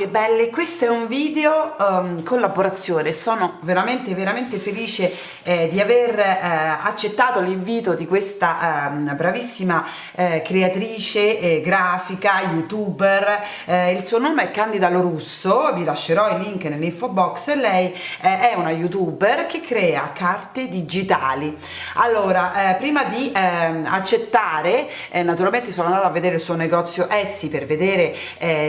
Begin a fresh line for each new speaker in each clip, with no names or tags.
Anime belle, questo è un video um, collaborazione, sono veramente veramente felice eh, di aver eh, accettato l'invito di questa eh, bravissima eh, creatrice eh, grafica, youtuber, eh, il suo nome è Candida Lorusso, vi lascerò il link nell'info box, lei è una youtuber che crea carte digitali. Allora, prima di ehm, accettare, naturalmente sono andata a vedere il suo negozio Etsy per vedere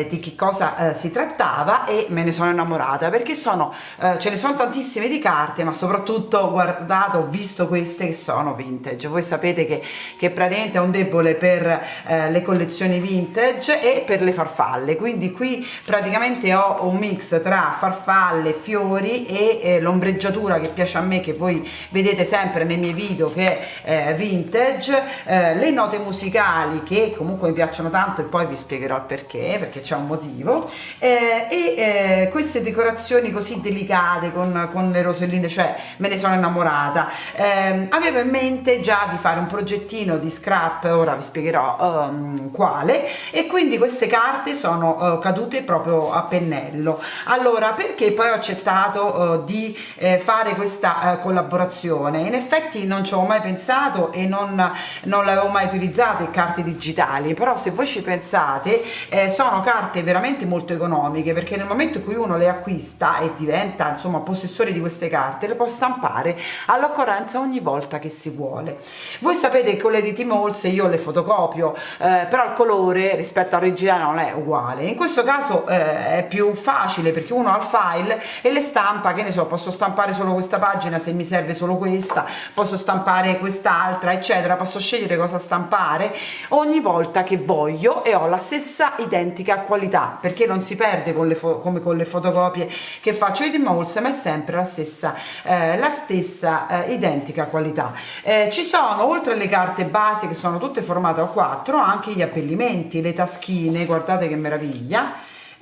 di che cosa eh, si trattava e me ne sono innamorata perché sono eh, ce ne sono tantissime di carte ma soprattutto ho guardato ho visto queste che sono vintage. Voi sapete che, che praticamente è un debole per eh, le collezioni vintage e per le farfalle. Quindi qui praticamente ho un mix tra farfalle fiori e eh, l'ombreggiatura che piace a me che voi vedete sempre nei miei video che è eh, vintage eh, le note musicali che comunque mi piacciono tanto e poi vi spiegherò il perché perché c'è un motivo motivo eh, e eh, queste decorazioni così delicate con, con, le roselline cioè me ne sono innamorata. Eh, avevo in mente già di fare un progettino di scrap ora vi spiegherò um, quale. E quindi queste carte sono uh, cadute proprio a pennello. Allora perché poi ho accettato uh, di eh, fare questa uh, collaborazione? In effetti non ci avevo mai pensato e non, non l'avevo mai utilizzate carte digitali. Però se voi ci pensate sono carte veramente molto economiche perché nel momento in cui uno le acquista e diventa insomma possessore di queste carte le può stampare all'occorrenza ogni volta che si vuole. Voi sapete che con le di Timolse io le fotocopio eh, però il colore rispetto all'originale non è uguale. In questo caso eh, è più facile perché uno ha il file e le stampa che ne so posso stampare solo questa pagina se mi serve solo questa posso stampare quest'altra eccetera posso scegliere cosa stampare ogni volta che voglio e ho la stessa identica qualità perché non si perde con le come con le fotocopie che faccio. Di Moles ma è sempre la stessa eh, la stessa eh, identica qualità. Eh, ci sono oltre alle carte base che sono tutte formate a 4 anche gli abbellimenti le taschine guardate che meraviglia.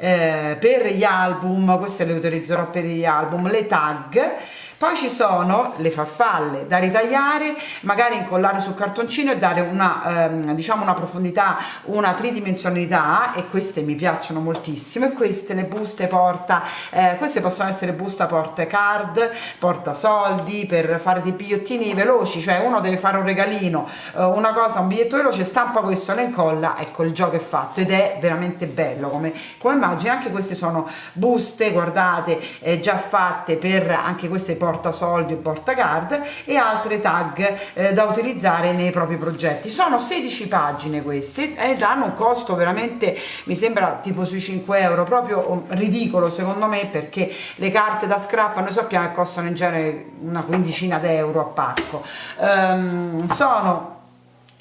Eh, per gli album queste le utilizzerò per gli album le tag poi ci sono le farfalle da ritagliare magari incollare sul cartoncino e dare una ehm, diciamo una profondità una tridimensionalità e queste mi piacciono moltissimo. E queste le buste porta eh, queste possono essere busta porta card porta soldi per fare dei bigliettini veloci cioè uno deve fare un regalino eh, una cosa un biglietto veloce stampa questo lo incolla ecco il gioco è fatto ed è veramente bello come, come immagine. Anche queste sono buste guardate eh, già fatte per anche queste porta portasoldi o portacard e altre tag eh, da utilizzare nei propri progetti. Sono 16 pagine queste ed hanno un costo veramente mi sembra tipo sui 5 euro proprio oh, ridicolo secondo me perché le carte da scrap noi sappiamo che costano in genere una quindicina d'euro a pacco. Um, sono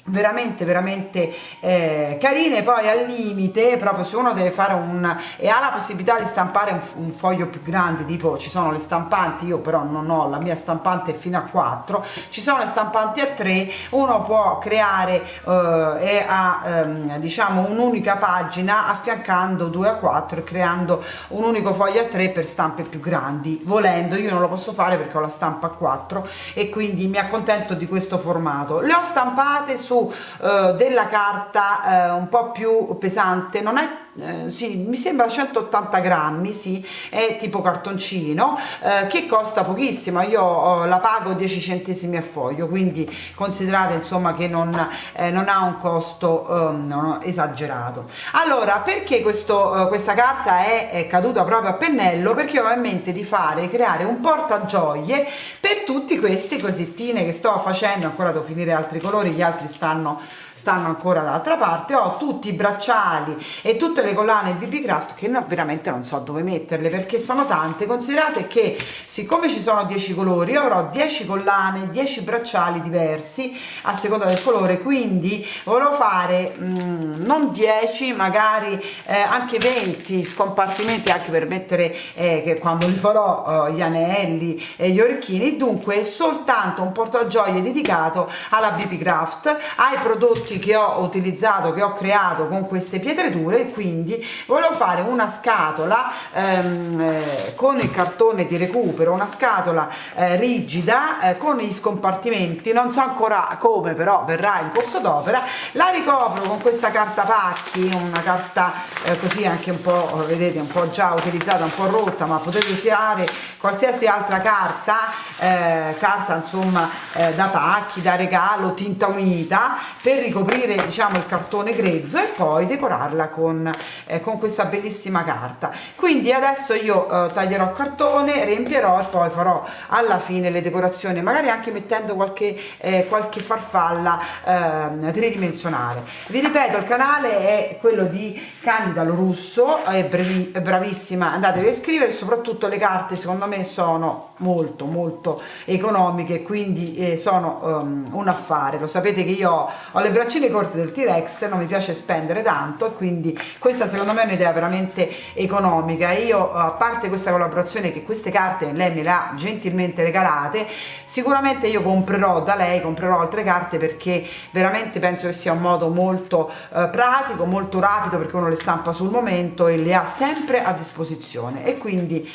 veramente veramente eh, carine. Poi al limite proprio se uno deve fare un e ha la possibilità di stampare un, un, foglio più grande tipo ci sono le stampanti io però non ho la mia stampante fino a 4 ci sono le stampanti a 3 uno può creare eh, e ha ehm, diciamo un'unica pagina affiancando 2 a 4 e creando un unico foglio a 3 per stampe più grandi. Volendo io non lo posso fare perché ho la stampa a 4 e quindi mi accontento di questo formato. Le ho stampate su eh, della carta eh, un po' più pesante. Non è eh, sì, mi sembra 180 grammi sì, è tipo cartoncino eh, che costa pochissimo io la pago 10 centesimi a foglio quindi considerate insomma che non, eh, non ha un costo um, esagerato. Allora perché questo, questa carta è, è, caduta proprio a pennello? Perché ho in mente di fare creare un portagioie per tutti questi cosettine che sto facendo ancora devo finire altri colori gli altri stanno stanno ancora dall'altra parte ho tutti i bracciali e tutte le collane BB Craft che no, veramente non so dove metterle perché sono tante. Considerate che siccome ci sono 10 colori io avrò 10 collane 10 bracciali diversi a seconda del colore quindi volevo fare mh, mm, non 10 magari eh, anche 20 scompartimenti anche per mettere eh, che quando li farò eh, gli anelli e gli orecchini. Dunque soltanto un portagioie dedicato alla BB Craft ai prodotti trucchi che ho utilizzato che ho creato con queste pietrature e quindi volevo fare una scatola ehm, eh, con il cartone di recupero una scatola eh, rigida eh, con gli scompartimenti non so ancora come però verrà in corso d'opera. La ricopro con questa carta pacchi una carta eh, così anche un po' vedete un po' già utilizzata un po' rotta ma potete usare qualsiasi altra carta eh, carta insomma eh, da pacchi da regalo tinta unita per ricoprire diciamo il cartone grezzo e poi decorarla con, eh, con questa bellissima carta. Quindi adesso io eh, taglierò cartone riempierò e poi farò alla fine le decorazioni magari anche mettendo qualche eh, qualche farfalla eh, tridimensionale. Vi ripeto il canale è quello di Candida Lorusso è, bravissima. Andatevi a iscrivere soprattutto le carte secondo me sono molto molto economiche quindi eh, sono um, un affare. Lo sapete che io ho le braccine corte del T-Rex non mi piace spendere tanto e quindi questa secondo me è un'idea veramente economica. Io a parte questa collaborazione che queste carte lei me le ha gentilmente regalate sicuramente io comprerò da lei comprerò altre carte perché veramente penso che sia un modo molto eh, pratico molto rapido perché uno le stampa sul momento e le ha sempre a disposizione. E quindi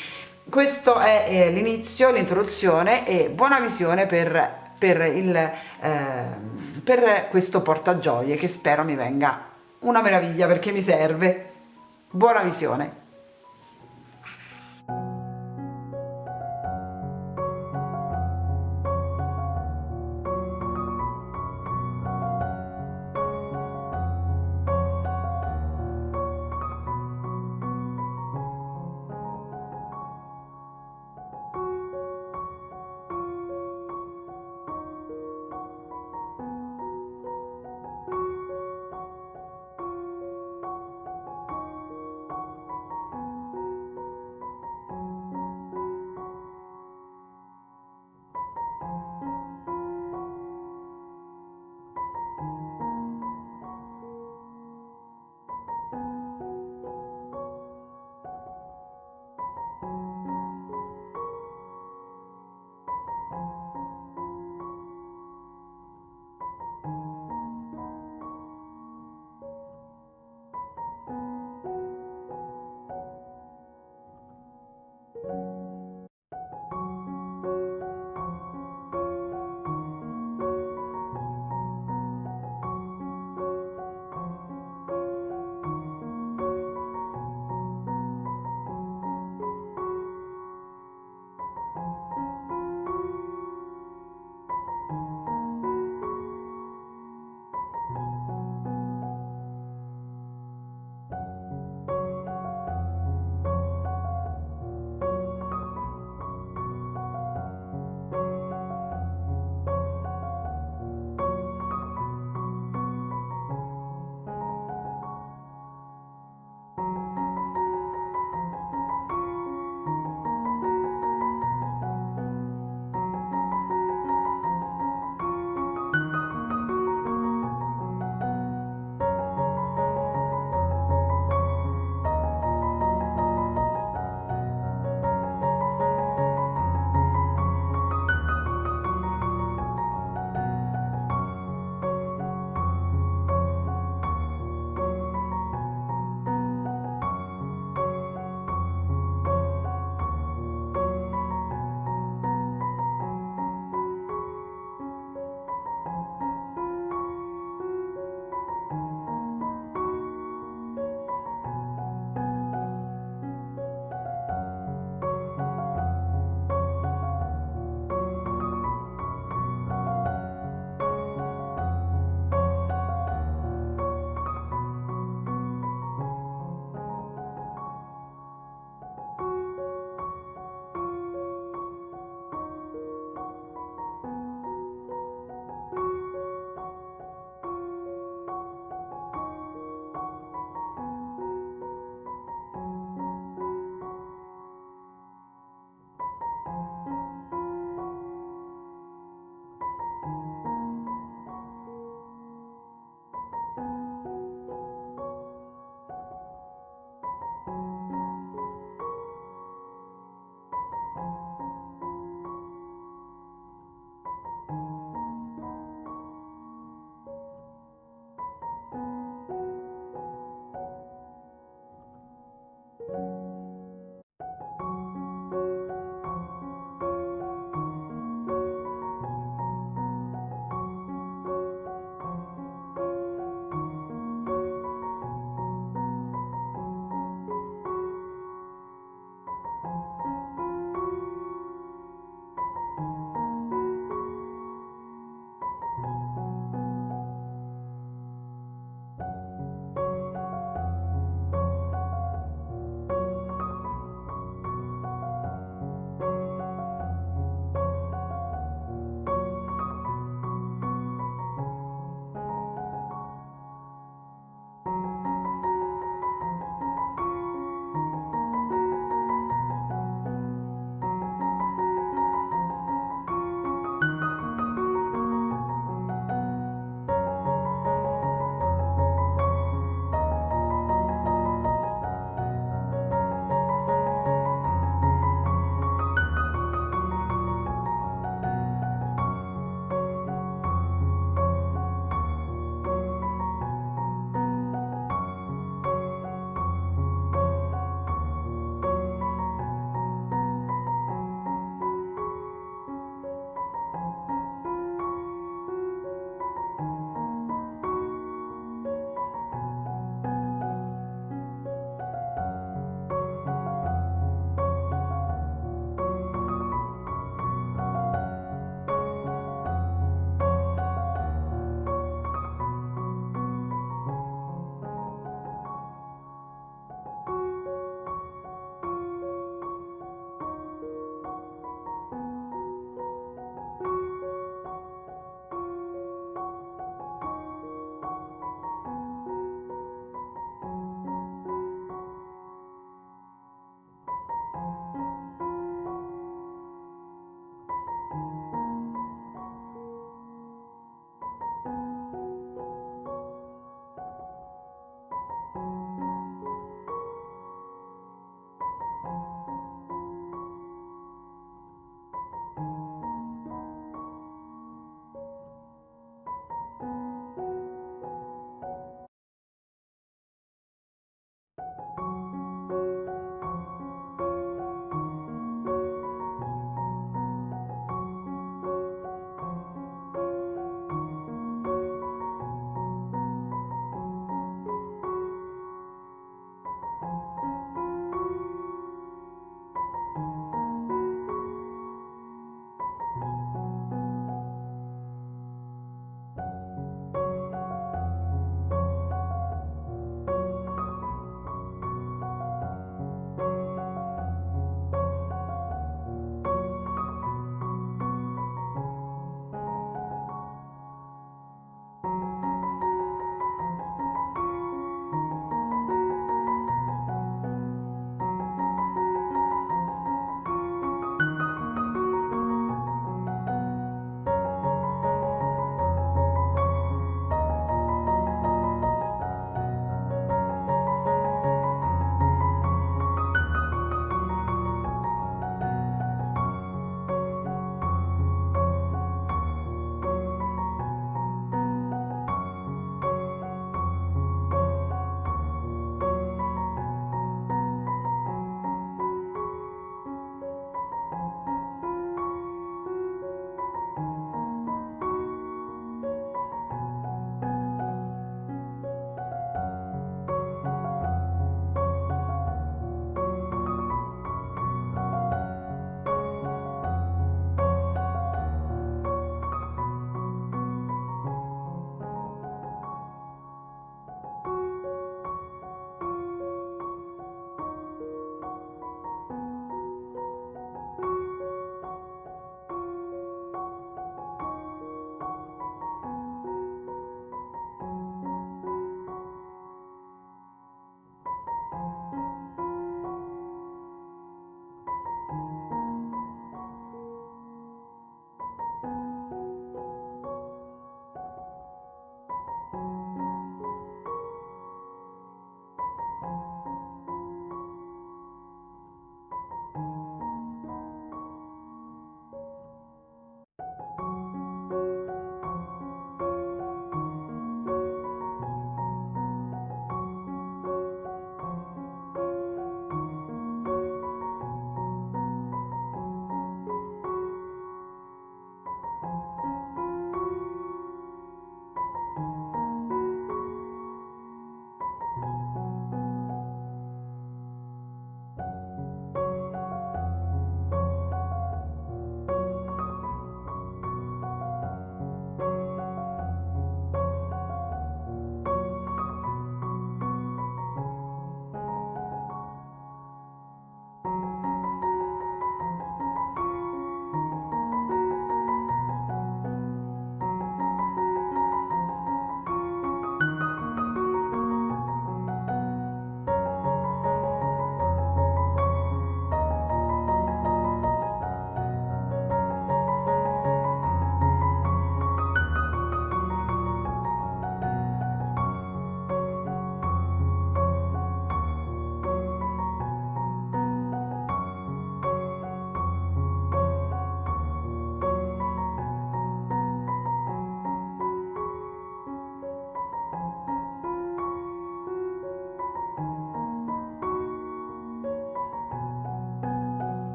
questo è eh, l'inizio l'introduzione e buona visione per per, il, eh, per questo portagioie che spero mi venga una meraviglia perché mi serve. Buona visione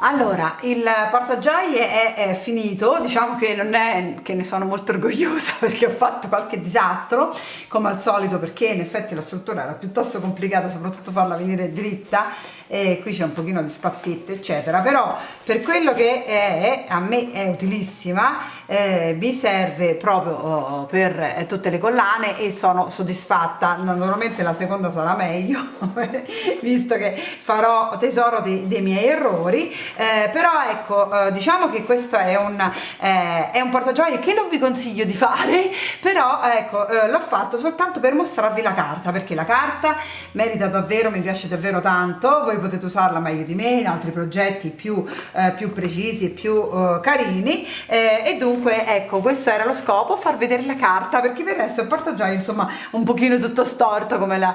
allora il portagioie è, è, finito diciamo che non è che ne sono molto orgogliosa perché ho fatto qualche disastro come al solito perché in effetti la struttura era piuttosto complicata soprattutto farla venire dritta e qui c'è un pochino di spazietto eccetera. Però per quello che è, a me è utilissima eh, mi serve proprio oh, per eh, tutte le collane e sono soddisfatta. Naturalmente la seconda sarà meglio visto che farò tesoro dei, dei miei errori. Eh, però ecco eh, diciamo che questo è un, eh, è un portagioie che non vi consiglio di fare però ecco eh, l'ho fatto soltanto per mostrarvi la carta perché la carta merita davvero mi piace davvero tanto. Voi potete usarla meglio di me in altri progetti più, eh, più precisi e più eh, carini. E dunque ecco questo era lo scopo far vedere la carta perché per adesso il portagioie insomma un pochino tutto storto come, la,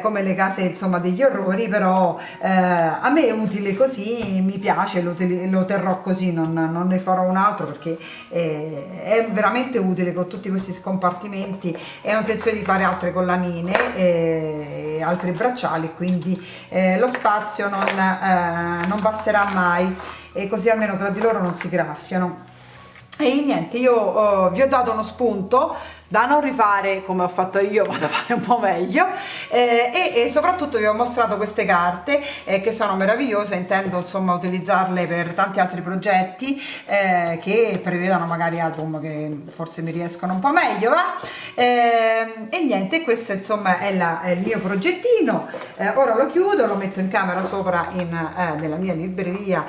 come le case insomma degli orrori però a me è utile così mi piace lo, lo terrò così non, non, ne farò un altro perché eh, è veramente utile con tutti questi scompartimenti. E ho intenzione di fare altre collanine e eh, altri bracciali quindi eh, lo spazio non, eh, non basterà mai e così almeno tra di loro non si graffiano. E niente io oh, vi ho dato uno spunto da non rifare come ho fatto io ma da fare un po' meglio eh, e, e, soprattutto vi ho mostrato queste carte eh, che sono meravigliose intendo insomma utilizzarle per tanti altri progetti eh, che prevedano magari album che forse mi riescono un po' meglio va? Eh, e niente questo insomma è, la, è il mio progettino eh, ora lo chiudo lo metto in camera sopra in, eh, nella mia libreria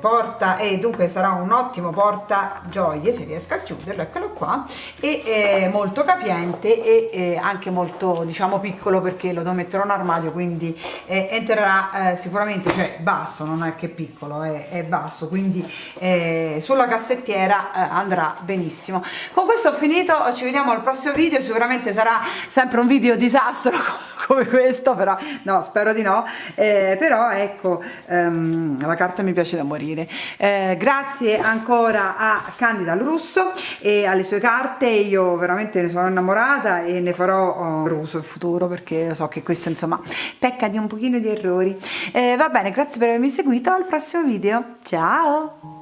porta e dunque sarà un ottimo porta gioie se riesco a chiuderlo eccolo qua e è molto capiente e eh, anche molto diciamo piccolo perché lo devo mettere in armadio quindi eh, entrerà eh, sicuramente cioè basso non è che piccolo è, è basso quindi eh, sulla cassettiera eh, andrà benissimo. Con questo ho finito ci vediamo al prossimo video sicuramente sarà sempre un video disastro come questo però no spero di no. Eh, però ecco ehm, la carta mi piace da morire. Grazie ancora a Candida Russo e alle sue carte. Io io veramente ne sono innamorata e ne farò oh, uso in futuro perché so che questo insomma pecca di un pochino di errori. Eh, va bene grazie per avermi seguito. Al prossimo video. Ciao